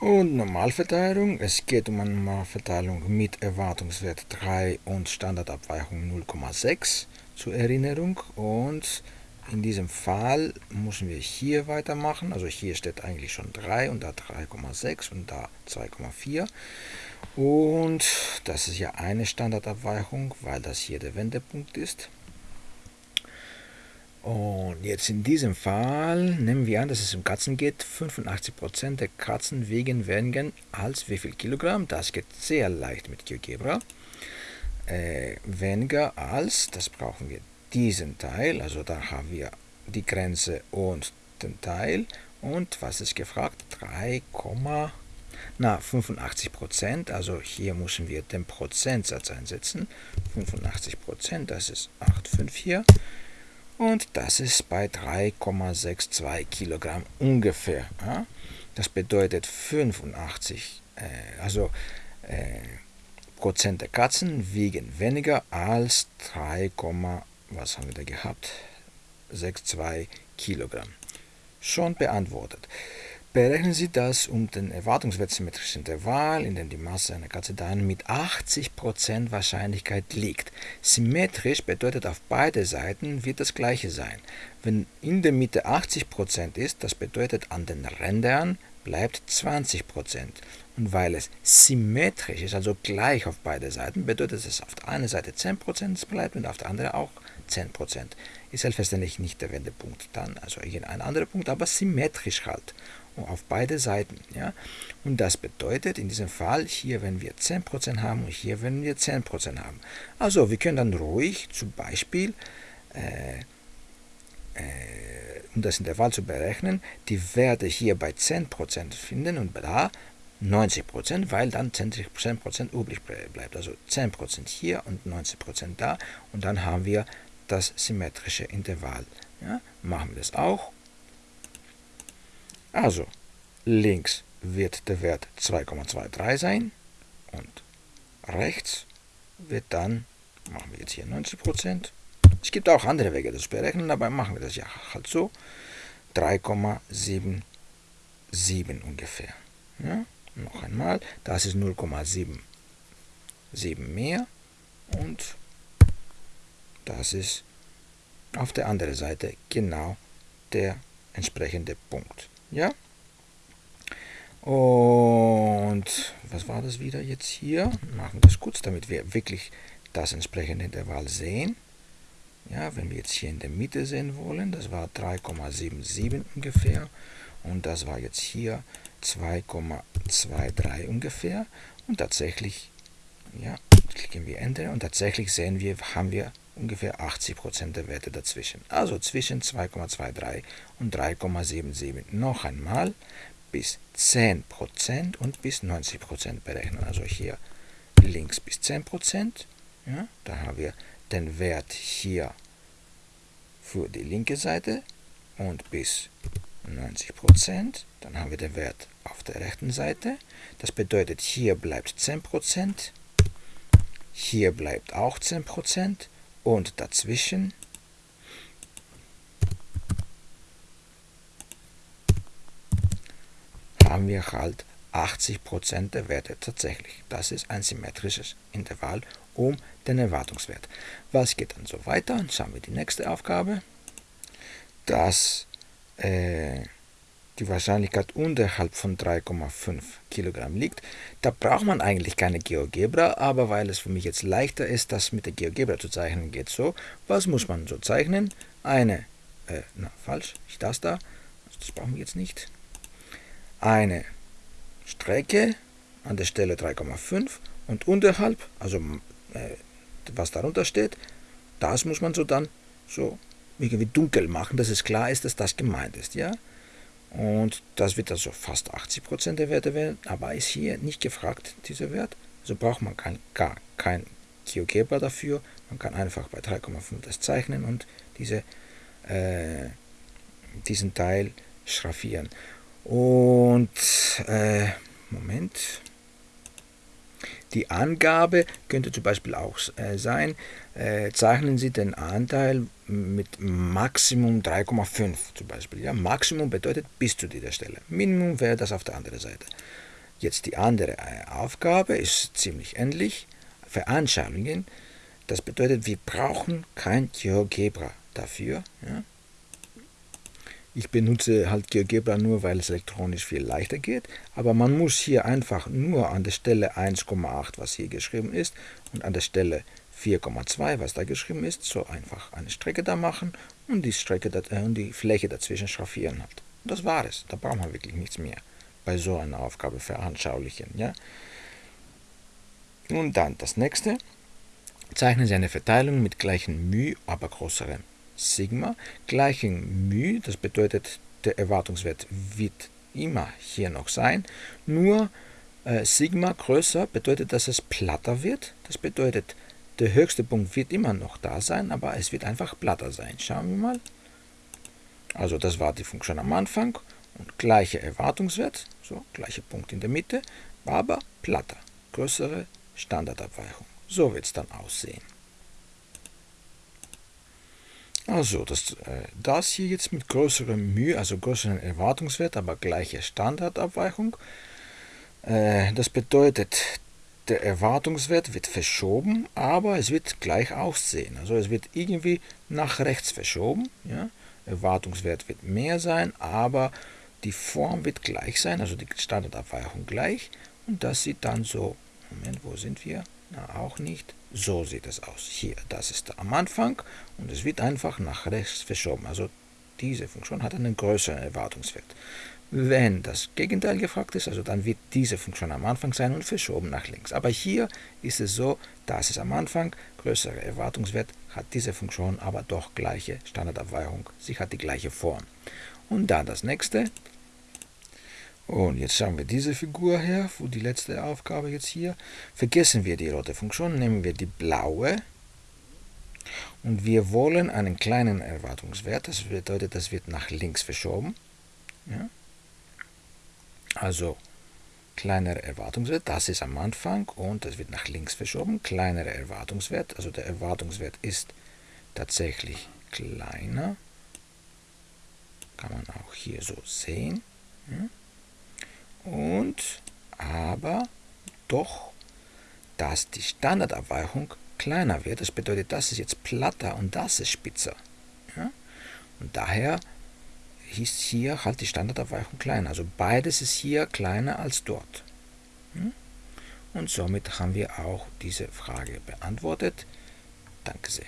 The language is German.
Und Normalverteilung, es geht um eine Normalverteilung mit Erwartungswert 3 und Standardabweichung 0,6 zur Erinnerung. Und in diesem Fall müssen wir hier weitermachen. Also hier steht eigentlich schon 3 und da 3,6 und da 2,4. Und das ist ja eine Standardabweichung, weil das hier der Wendepunkt ist. Und jetzt in diesem Fall nehmen wir an, dass es um Katzen geht. 85% der Katzen wiegen weniger als wie viel Kilogramm. Das geht sehr leicht mit GeoGebra. Äh, weniger als, das brauchen wir diesen Teil, also da haben wir die Grenze und den Teil. Und was ist gefragt? 3, na 85% also hier müssen wir den Prozentsatz einsetzen. 85% das ist 8,5 hier. Und das ist bei 3,62 Kilogramm ungefähr. Ja? Das bedeutet 85, äh, also äh, Prozent der Katzen wiegen weniger als 3, was haben wir da gehabt? 62 Kilogramm. Schon beantwortet. Berechnen Sie das um den erwartungswertsymmetrischen Intervall, in dem die Masse einer Katze dann mit 80% Wahrscheinlichkeit liegt. Symmetrisch bedeutet auf beide Seiten wird das gleiche sein. Wenn in der Mitte 80% ist, das bedeutet an den Rändern bleibt 20%. Und weil es symmetrisch ist, also gleich auf beide Seiten, bedeutet es auf der einen Seite 10% bleibt und auf der anderen auch 10%. Ist selbstverständlich nicht der Wendepunkt dann, also irgendein anderer Punkt, aber symmetrisch halt auf beide Seiten. Ja? Und das bedeutet in diesem Fall, hier wenn wir 10% haben und hier wenn wir 10% haben. Also wir können dann ruhig zum Beispiel, äh, um das Intervall zu berechnen, die Werte hier bei 10% finden und da 90%, weil dann 10% übrig bleibt. Also 10% hier und 90% da und dann haben wir das symmetrische Intervall. Ja? Machen wir das auch also, links wird der Wert 2,23 sein und rechts wird dann, machen wir jetzt hier 90%, es gibt auch andere Wege, das zu berechnen, aber machen wir das ja halt so, 3,77 ungefähr. Ja? Noch einmal, das ist 0,77 mehr und das ist auf der anderen Seite genau der entsprechende Punkt. Ja? Und was war das wieder jetzt hier? Machen wir das kurz, damit wir wirklich das entsprechende Intervall sehen. Ja, wenn wir jetzt hier in der Mitte sehen wollen, das war 3,77 ungefähr und das war jetzt hier 2,23 ungefähr und tatsächlich, ja, klicken wir Enter und tatsächlich sehen wir, haben wir ungefähr 80% der Werte dazwischen. Also zwischen 2,23 und 3,77. Noch einmal bis 10% und bis 90% berechnen. Also hier links bis 10%. Ja, da haben wir den Wert hier für die linke Seite und bis 90%. Dann haben wir den Wert auf der rechten Seite. Das bedeutet, hier bleibt 10%, hier bleibt auch 10% und dazwischen haben wir halt 80% der Werte tatsächlich. Das ist ein symmetrisches Intervall um den Erwartungswert. Was geht dann so weiter? Schauen wir die nächste Aufgabe. Das äh, die Wahrscheinlichkeit unterhalb von 3,5 Kilogramm liegt. Da braucht man eigentlich keine GeoGebra, aber weil es für mich jetzt leichter ist, das mit der GeoGebra zu zeichnen, geht so. Was muss man so zeichnen? Eine, äh, na falsch, ich das da, das brauchen wir jetzt nicht. Eine Strecke an der Stelle 3,5 und unterhalb, also äh, was darunter steht, das muss man so dann so irgendwie dunkel machen, dass es klar ist, dass das gemeint ist, ja. Und das wird also fast 80% der Werte werden, aber ist hier nicht gefragt, dieser Wert. Also braucht man kein, gar kein GeoGebra dafür. Man kann einfach bei 3,5 das zeichnen und diese, äh, diesen Teil schraffieren. Und, äh, Moment. Die Angabe könnte zum Beispiel auch äh, sein, äh, zeichnen Sie den Anteil mit Maximum 3,5 zum Beispiel. Ja? Maximum bedeutet bis zu dieser Stelle. Minimum wäre das auf der anderen Seite. Jetzt die andere äh, Aufgabe ist ziemlich ähnlich. Veranschaulichen. Das bedeutet, wir brauchen kein GeoGebra dafür. Ja? Ich benutze halt GeoGebra nur, weil es elektronisch viel leichter geht, aber man muss hier einfach nur an der Stelle 1,8, was hier geschrieben ist, und an der Stelle 4,2, was da geschrieben ist, so einfach eine Strecke da machen und die, Strecke, äh, und die Fläche dazwischen schraffieren halt. Das war es, da braucht man wirklich nichts mehr bei so einer Aufgabe veranschaulichen. Ja? Und dann das nächste, zeichnen Sie eine Verteilung mit gleichen μ, aber größerem Sigma gleichen μ, das bedeutet, der Erwartungswert wird immer hier noch sein, nur äh, Sigma größer bedeutet, dass es platter wird. Das bedeutet, der höchste Punkt wird immer noch da sein, aber es wird einfach platter sein. Schauen wir mal. Also das war die Funktion am Anfang und gleicher Erwartungswert, so gleicher Punkt in der Mitte, aber platter, größere Standardabweichung. So wird es dann aussehen. Also das, äh, das hier jetzt mit größerem Mühe, also größeren Erwartungswert, aber gleiche Standardabweichung. Äh, das bedeutet, der Erwartungswert wird verschoben, aber es wird gleich aussehen. Also es wird irgendwie nach rechts verschoben. Ja? Erwartungswert wird mehr sein, aber die Form wird gleich sein, also die Standardabweichung gleich. Und das sieht dann so, Moment, wo sind wir? Na, auch nicht. So sieht es aus. Hier, das ist am Anfang und es wird einfach nach rechts verschoben. Also diese Funktion hat einen größeren Erwartungswert. Wenn das Gegenteil gefragt ist, also dann wird diese Funktion am Anfang sein und verschoben nach links. Aber hier ist es so, dass es am Anfang größere Erwartungswert hat diese Funktion aber doch gleiche Standardabweichung. Sie hat die gleiche Form. Und dann das nächste, und jetzt schauen wir diese Figur her, wo die letzte Aufgabe jetzt hier. Vergessen wir die rote Funktion, nehmen wir die blaue. Und wir wollen einen kleinen Erwartungswert, das bedeutet, das wird nach links verschoben. Ja? Also kleinerer Erwartungswert, das ist am Anfang und das wird nach links verschoben. Kleinerer Erwartungswert, also der Erwartungswert ist tatsächlich kleiner. Kann man auch hier so sehen. Ja? Und aber doch, dass die Standardabweichung kleiner wird. Das bedeutet, das ist jetzt platter und das ist spitzer. Ja? Und daher ist hier halt die Standardabweichung kleiner. Also beides ist hier kleiner als dort. Und somit haben wir auch diese Frage beantwortet. Danke sehr.